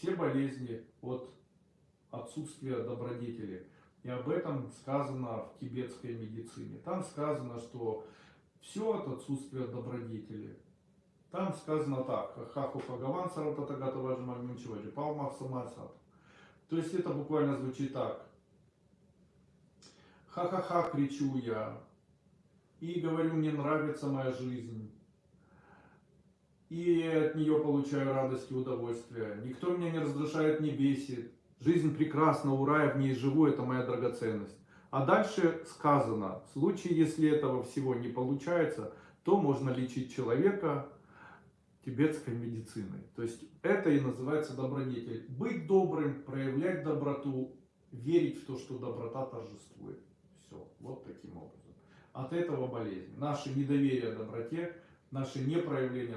все болезни от отсутствия добродетели. И об этом сказано в тибетской медицине. Там сказано, что все от отсутствия добродетели. Там сказано так. Хаху Пагаван Сарататагата Важмагнучиваджи Палмах Самасат. То есть это буквально звучит так. Ха-ха-ха, кричу я. И говорю, мне нравится моя жизнь. И от нее получаю радость и удовольствие. Никто меня не раздражает, не бесит. Жизнь прекрасна, ура, я в ней живу, это моя драгоценность. А дальше сказано, в случае, если этого всего не получается, то можно лечить человека тибетской медициной. То есть это и называется добродетель. Быть добрым, проявлять доброту, верить в то, что доброта торжествует. Все, вот таким образом. От этого болезнь. Наше недоверие доброте, наше непроявление